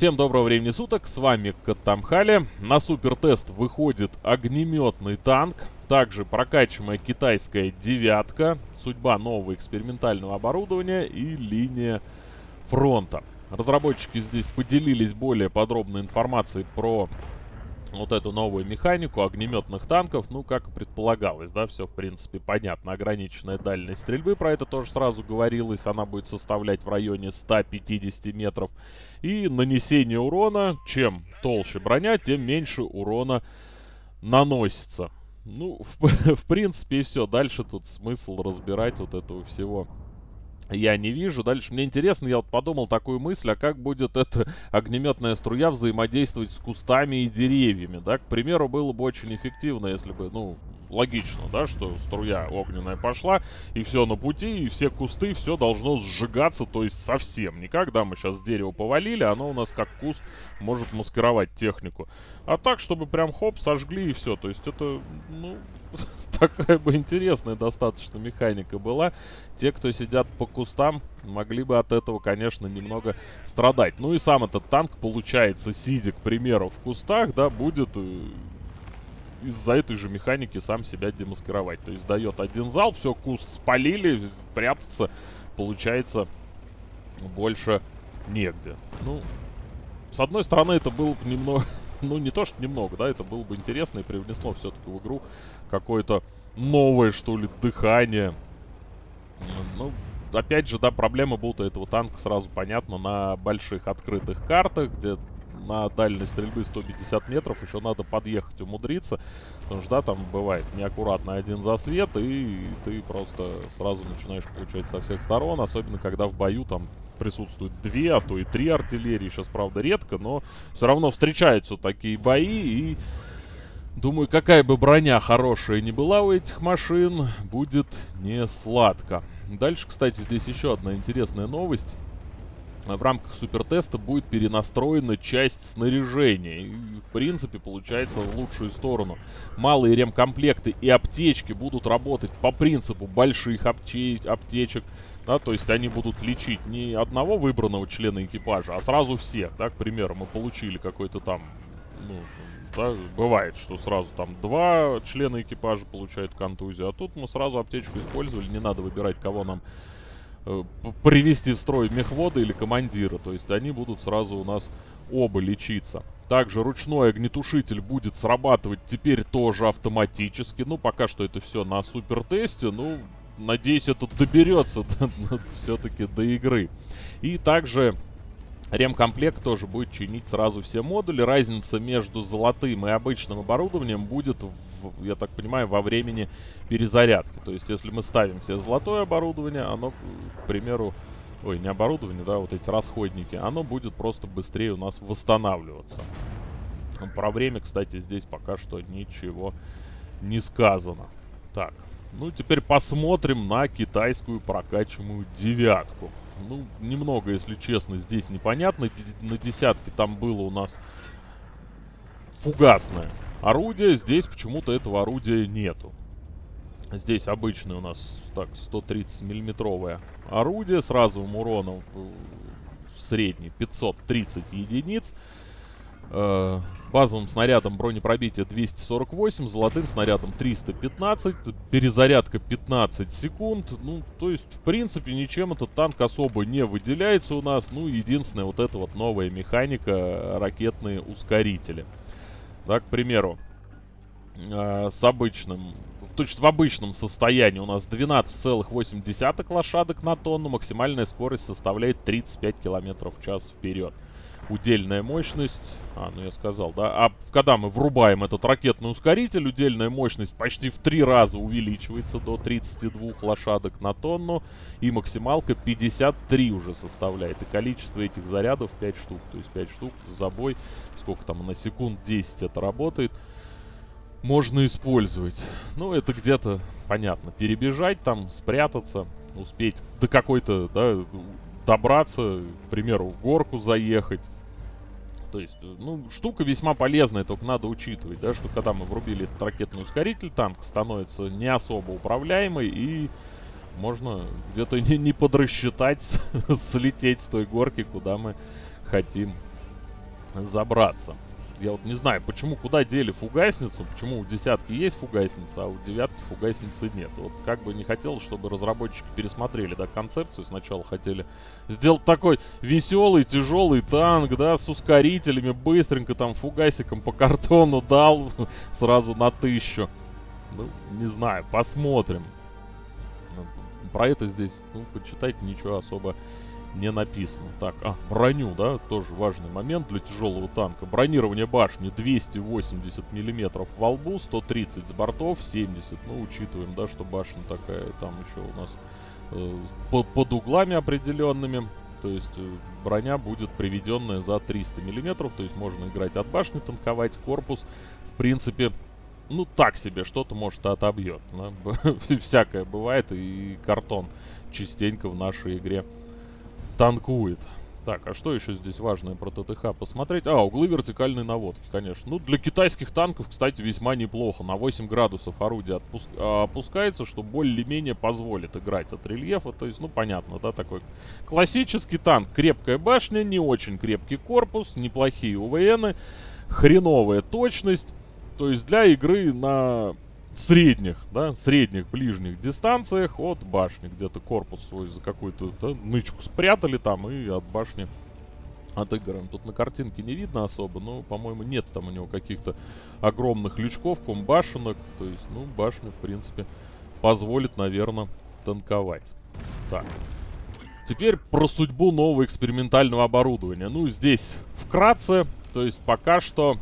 Всем доброго времени суток, с вами Катамхали. На супертест выходит огнеметный танк, также прокачиваемая китайская девятка, судьба нового экспериментального оборудования и линия фронта. Разработчики здесь поделились более подробной информацией про вот эту новую механику огнеметных танков, ну, как и предполагалось, да, все, в принципе, понятно. Ограниченная дальность стрельбы, про это тоже сразу говорилось, она будет составлять в районе 150 метров. И нанесение урона, чем толще броня, тем меньше урона наносится. Ну, в, в принципе, и все. Дальше тут смысл разбирать вот этого всего я не вижу. Дальше мне интересно, я вот подумал такую мысль, а как будет эта огнеметная струя взаимодействовать с кустами и деревьями, да? К примеру, было бы очень эффективно, если бы, ну, логично, да, что струя огненная пошла, и все на пути, и все кусты, все должно сжигаться, то есть совсем. Не когда мы сейчас дерево повалили, оно у нас как куст может маскировать технику. А так, чтобы прям хоп, сожгли и все. То есть это, ну, такая бы интересная достаточно механика была. Те, кто сидят по кустам, могли бы от этого, конечно, немного страдать. Ну и сам этот танк, получается, сидя, к примеру, в кустах, да, будет э, из-за этой же механики сам себя демаскировать. То есть дает один залп, все, куст спалили, прятаться, получается, больше негде. Ну, с одной стороны, это было бы немного... Ну, не то, что немного, да, это было бы интересно и привнесло все-таки в игру какое-то новое, что ли, дыхание. Ну, опять же, да, проблема будут этого танка сразу понятно на больших открытых картах, где на дальность стрельбы 150 метров еще надо подъехать, умудриться. Потому что, да, там бывает неаккуратно один засвет, и ты просто сразу начинаешь получать со всех сторон. Особенно, когда в бою там присутствуют две, а то и три артиллерии. Сейчас, правда, редко, но все равно встречаются такие бои, и... Думаю, какая бы броня хорошая не была у этих машин, будет не сладко. Дальше, кстати, здесь еще одна интересная новость в рамках супертеста будет перенастроена часть снаряжения. И, в принципе, получается в лучшую сторону. Малые ремкомплекты и аптечки будут работать по принципу больших апте аптечек. Да, то есть они будут лечить не одного выбранного члена экипажа, а сразу всех. Да, к примеру, мы получили какой-то там, ну, да, бывает, что сразу там два члена экипажа получают контузию, а тут мы сразу аптечку использовали, не надо выбирать, кого нам привести в строй мехвода или командира. То есть они будут сразу у нас оба лечиться. Также ручной огнетушитель будет срабатывать теперь тоже автоматически. Ну, пока что это все на супер тесте. Ну, надеюсь, это доберется все-таки до игры. И также ремкомплект тоже будет чинить сразу все модули. Разница между золотым и обычным оборудованием будет я так понимаю, во времени перезарядки. То есть, если мы ставим себе золотое оборудование, оно, к примеру, ой, не оборудование, да, вот эти расходники, оно будет просто быстрее у нас восстанавливаться. Про время, кстати, здесь пока что ничего не сказано. Так, ну теперь посмотрим на китайскую прокачиваемую девятку. Ну, немного, если честно, здесь непонятно. На десятке там было у нас фугасное орудие. Здесь почему-то этого орудия нету. Здесь обычное у нас так 130 миллиметровое орудие с разовым уроном средний 530 единиц. Э, базовым снарядом бронепробитие 248, золотым снарядом 315, перезарядка 15 секунд. Ну, то есть, в принципе, ничем этот танк особо не выделяется у нас. Ну, единственное, вот эта вот новая механика, ракетные ускорители. Да, к примеру, э, с обычным, то есть в обычном состоянии у нас 12,8 лошадок на тонну, максимальная скорость составляет 35 км в час вперед. Удельная мощность, а, ну я сказал, да, а когда мы врубаем этот ракетный ускоритель, удельная мощность почти в три раза увеличивается до 32 лошадок на тонну, и максималка 53 уже составляет, и количество этих зарядов 5 штук, то есть 5 штук за бой сколько там, на секунд 10 это работает, можно использовать. Ну, это где-то, понятно, перебежать там, спрятаться, успеть до какой-то, да, добраться, к примеру, в горку заехать. То есть, ну, штука весьма полезная, только надо учитывать, да, что когда мы врубили этот ракетный ускоритель, танк становится не особо управляемый и можно где-то не, не подрасчитать, слететь с той горки, куда мы хотим забраться. Я вот не знаю, почему, куда дели фугасницу, почему у десятки есть фугасница, а у девятки фугасницы нет. Вот как бы не хотелось, чтобы разработчики пересмотрели, да, концепцию. Сначала хотели сделать такой веселый, тяжелый танк, да, с ускорителями, быстренько там фугасиком по картону дал сразу на тысячу. Ну, не знаю, посмотрим. Ну, про это здесь, ну, почитайте, ничего особо не написано. Так, а, броню, да, тоже важный момент для тяжелого танка. Бронирование башни 280 миллиметров во лбу, 130 с бортов, 70. Ну, учитываем, да, что башня такая, там еще у нас э, по под углами определенными. То есть э, броня будет приведенная за 300 миллиметров, то есть можно играть от башни, танковать корпус. В принципе, ну так себе, что-то может отобьет. Да? Всякое бывает, и картон частенько в нашей игре танкует. Так, а что еще здесь важное про ТТХ посмотреть? А, углы вертикальной наводки, конечно. Ну, для китайских танков, кстати, весьма неплохо. На 8 градусов орудие отпуск... А, опускается, что более-менее позволит играть от рельефа. То есть, ну, понятно, да, такой классический танк. Крепкая башня, не очень крепкий корпус, неплохие УВНы, хреновая точность. То есть, для игры на средних, да, средних ближних дистанциях от башни. Где-то корпус свой за какую-то да, нычку спрятали там и от башни отыграем. Тут на картинке не видно особо, но, по-моему, нет там у него каких-то огромных лючков, комбашенок. То есть, ну, башня, в принципе, позволит, наверное, танковать. Так. Теперь про судьбу нового экспериментального оборудования. Ну, здесь вкратце, то есть пока что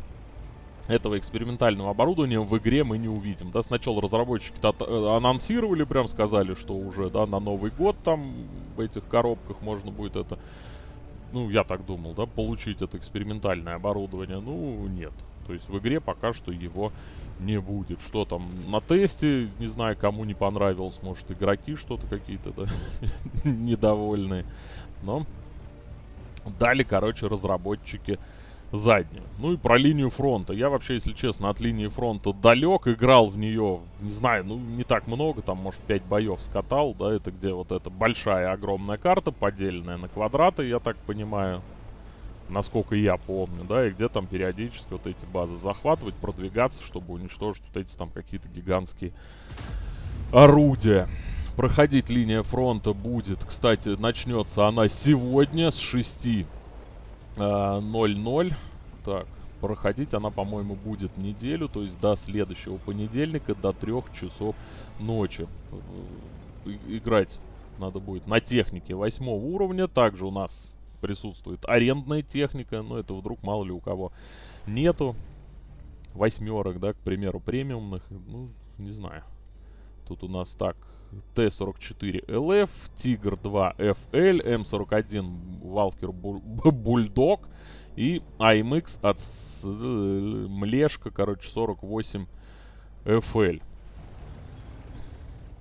этого экспериментального оборудования в игре мы не увидим. Да, сначала разработчики э, анонсировали, прям сказали, что уже, да, на Новый год там в этих коробках можно будет это, ну, я так думал, да, получить это экспериментальное оборудование. Ну, нет. То есть в игре пока что его не будет. Что там на тесте, не знаю, кому не понравилось, может, игроки что-то какие-то, да, недовольные. Но дали, короче, разработчики заднюю. Ну и про линию фронта. Я вообще, если честно, от линии фронта далек. Играл в нее, не знаю, ну не так много. Там, может, 5 боев скатал, да. Это где вот эта большая, огромная карта, поделенная на квадраты, я так понимаю. Насколько я помню, да. И где там периодически вот эти базы захватывать, продвигаться, чтобы уничтожить вот эти там какие-то гигантские орудия. Проходить линия фронта будет, кстати, начнется она сегодня с 6 0-0. Так, проходить она, по-моему, будет неделю, то есть до следующего понедельника, до 3 часов ночи. Э, играть надо будет на технике 8 уровня. Также у нас присутствует арендная техника, но это вдруг мало ли у кого нету. Восьмерок, да, к примеру, премиумных. Ну, не знаю. Тут у нас так, Т-44ЛФ, Тигр-2 FL, М41 Валкер Бульдог и АМХ от Млешка, короче, 48 FL.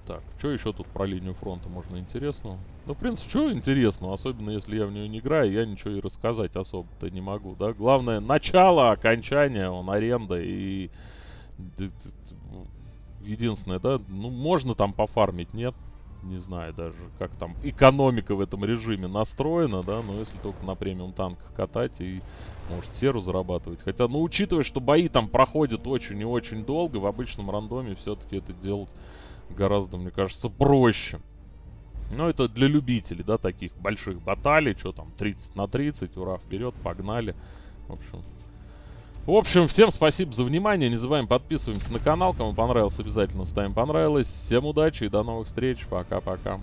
Так, что еще тут про линию фронта можно интересного? Ну, в принципе, что интересного, особенно если я в нее не играю, я ничего и рассказать особо-то не могу, да? Главное, начало, окончание, он аренда и единственное, да, ну, можно там пофармить, нет? Не знаю даже, как там экономика в этом режиме настроена, да, но если только на премиум танках катать и, может, серу зарабатывать. Хотя, ну, учитывая, что бои там проходят очень и очень долго, в обычном рандоме все-таки это делать гораздо, мне кажется, проще. Но это для любителей, да, таких больших баталий, что там, 30 на 30, ура, вперед, погнали. В общем, в общем, всем спасибо за внимание. Не забываем подписываемся на канал. Кому понравилось, обязательно ставим понравилось. Всем удачи и до новых встреч. Пока-пока.